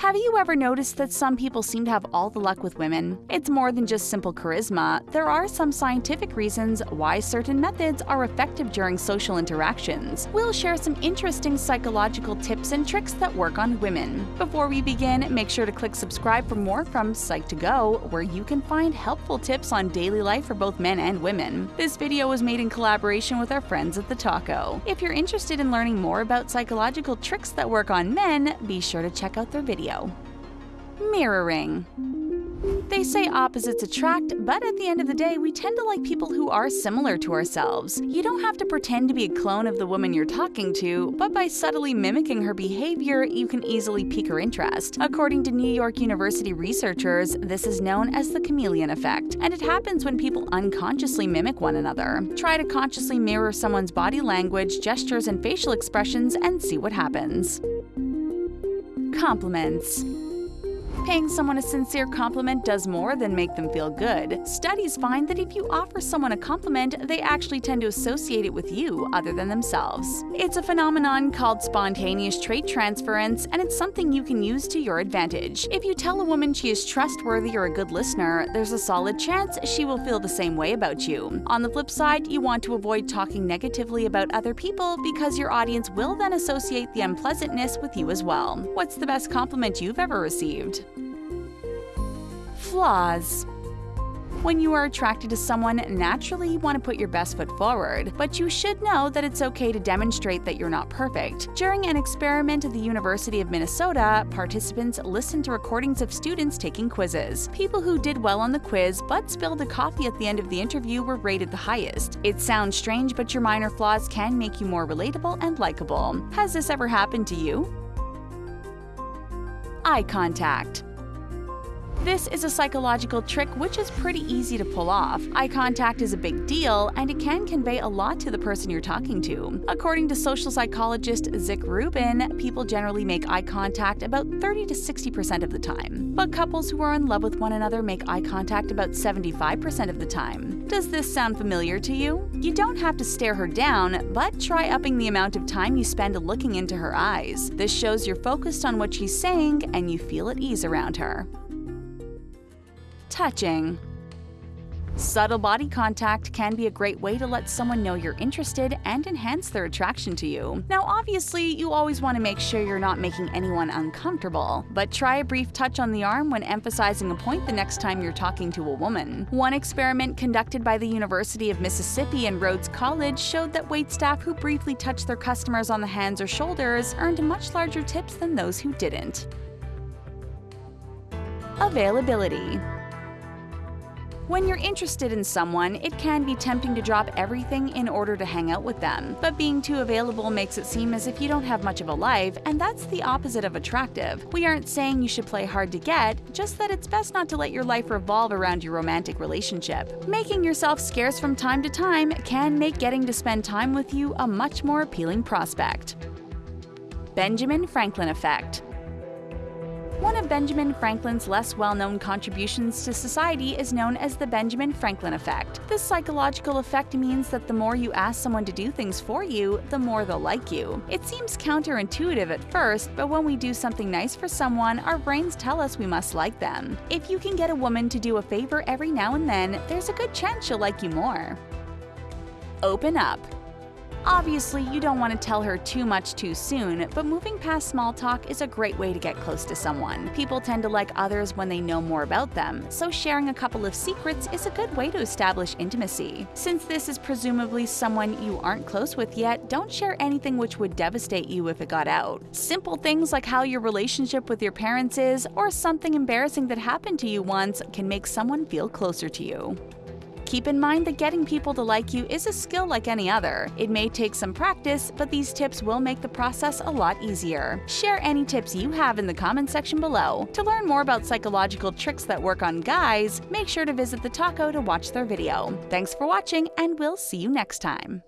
Have you ever noticed that some people seem to have all the luck with women? It's more than just simple charisma. There are some scientific reasons why certain methods are effective during social interactions. We'll share some interesting psychological tips and tricks that work on women. Before we begin, make sure to click subscribe for more from Psych2Go, where you can find helpful tips on daily life for both men and women. This video was made in collaboration with our friends at The Taco. If you're interested in learning more about psychological tricks that work on men, be sure to check out their video video. Mirroring. They say opposites attract, but at the end of the day, we tend to like people who are similar to ourselves. You don't have to pretend to be a clone of the woman you're talking to, but by subtly mimicking her behavior, you can easily pique her interest. According to New York University researchers, this is known as the chameleon effect, and it happens when people unconsciously mimic one another. Try to consciously mirror someone's body language, gestures, and facial expressions and see what happens. Compliments Paying someone a sincere compliment does more than make them feel good. Studies find that if you offer someone a compliment, they actually tend to associate it with you other than themselves. It's a phenomenon called spontaneous trait transference, and it's something you can use to your advantage. If you tell a woman she is trustworthy or a good listener, there's a solid chance she will feel the same way about you. On the flip side, you want to avoid talking negatively about other people because your audience will then associate the unpleasantness with you as well. What's the best compliment you've ever received? Flaws when you are attracted to someone, naturally you want to put your best foot forward, but you should know that it's okay to demonstrate that you're not perfect. During an experiment at the University of Minnesota, participants listened to recordings of students taking quizzes. People who did well on the quiz but spilled a coffee at the end of the interview were rated the highest. It sounds strange, but your minor flaws can make you more relatable and likable. Has this ever happened to you? Eye contact. This is a psychological trick which is pretty easy to pull off. Eye contact is a big deal, and it can convey a lot to the person you're talking to. According to social psychologist Zick Rubin, people generally make eye contact about 30 to 60% of the time. But couples who are in love with one another make eye contact about 75% of the time. Does this sound familiar to you? You don't have to stare her down, but try upping the amount of time you spend looking into her eyes. This shows you're focused on what she's saying and you feel at ease around her touching. Subtle body contact can be a great way to let someone know you're interested and enhance their attraction to you. Now, obviously, you always want to make sure you're not making anyone uncomfortable, but try a brief touch on the arm when emphasizing a point the next time you're talking to a woman. One experiment conducted by the University of Mississippi and Rhodes College showed that waitstaff who briefly touched their customers on the hands or shoulders earned much larger tips than those who didn't. Availability when you're interested in someone, it can be tempting to drop everything in order to hang out with them. But being too available makes it seem as if you don't have much of a life, and that's the opposite of attractive. We aren't saying you should play hard to get, just that it's best not to let your life revolve around your romantic relationship. Making yourself scarce from time to time can make getting to spend time with you a much more appealing prospect. Benjamin Franklin Effect one of Benjamin Franklin's less well-known contributions to society is known as the Benjamin Franklin effect. This psychological effect means that the more you ask someone to do things for you, the more they'll like you. It seems counterintuitive at first, but when we do something nice for someone, our brains tell us we must like them. If you can get a woman to do a favor every now and then, there's a good chance she'll like you more. Open up. Obviously, you don't want to tell her too much too soon, but moving past small talk is a great way to get close to someone. People tend to like others when they know more about them, so sharing a couple of secrets is a good way to establish intimacy. Since this is presumably someone you aren't close with yet, don't share anything which would devastate you if it got out. Simple things like how your relationship with your parents is, or something embarrassing that happened to you once, can make someone feel closer to you. Keep in mind that getting people to like you is a skill like any other. It may take some practice, but these tips will make the process a lot easier. Share any tips you have in the comment section below. To learn more about psychological tricks that work on guys, make sure to visit the Taco to watch their video. Thanks for watching, and we'll see you next time.